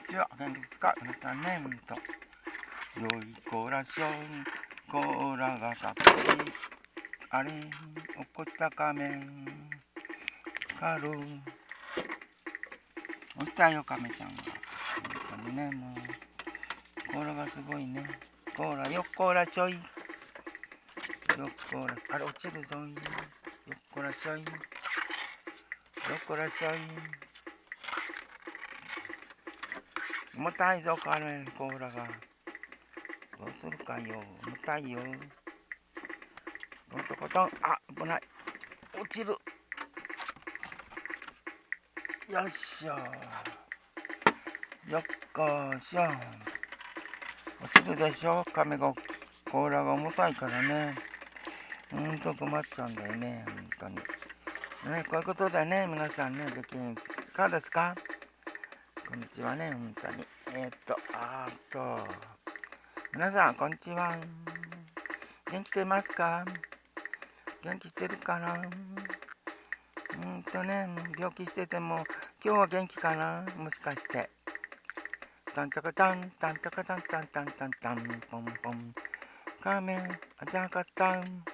ちは、元気ですか皆さんね、ほんと。良い子らしょん、コらがかっこいい。あれ、落っこちた仮面。カル。落ちたよ、亀ちゃんが。本当にね、もう。コーラがすごいね。コーラ、よっこらしょい。よっこら、あれ、落ちるぞい。よっこらしょい。よっこらしょい。重たいぞ、カレン、コーラが。どうするかよ。重たいよ。コトコトン。あ、危ない。落ちる。よっしょ。よっこしょ。落ちるでしょ亀が、コーラが重たいからね。うんと困っちゃうんだよね、本当に。ね、こういうことだね、皆さんね、激変。いかがですか？こんにちはね、本当に。えー、っと、あっと、皆さん、こんにちは。元気してますか？元気してるかな？うんとね、病気してても、今日は元気かな？もしかして。タンタカタン、タンタカタンタンタンタンタン、ポンポン。カメ、あじゃかたん。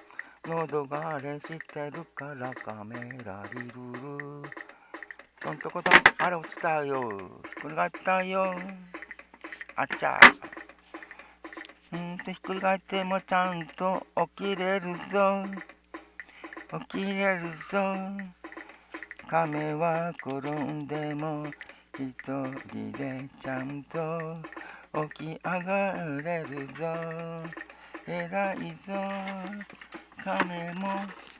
喉があれしてるからカメラリルル。トントコトン、あれ落ちたよ。ひっくり返ったよ。あちゃ。うんとひっくり返ってもちゃんと起きれるぞ。起きれるぞ。亀は転んでも一人でちゃんと起き上がれるぞ。偉いぞ。亀も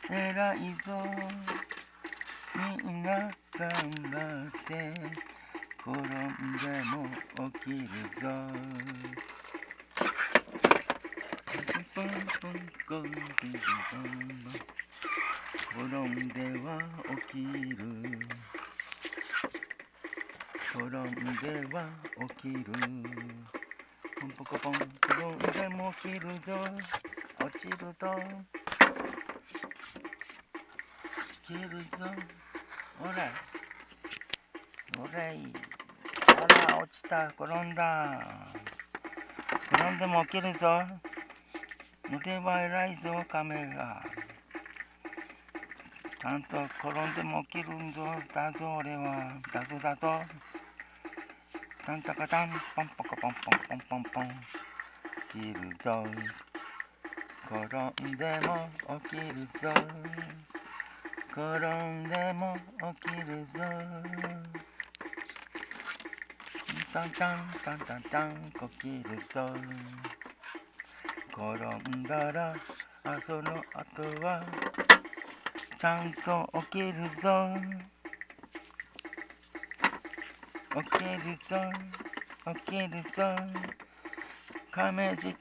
偉いぞ。みんな頑張って。転んでも起きるぞ。ポンポンコンビビ転んでは起きる転んでは起きるポンポコポン転んでも起きるぞ落ちると起きるぞほら。ほれい。あら、落ちた。転んだ。転んでも起きるぞ。腕は偉いぞ、亀が。ちゃんと転んでも起きるんぞ。だぞ、俺は。だぞ、だぞ。タンタカタン、ポンポコポンポンポンポンポン。起きるぞ。転んでも起きるぞ。転んでも起きるぞ。タンタンタンタンタン起きるぞ。転んだらあその後はちゃんと起きるぞ。起きるぞ。起きるぞ。亀力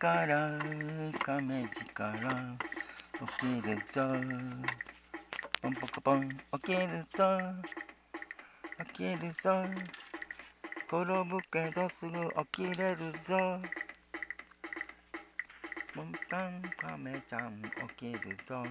亀力起きるぞ。ポンポコポン起きるぞ起きるぞ転ぶけどすぐ起きれるぞ。ポンパンカメちゃん起きるぞ。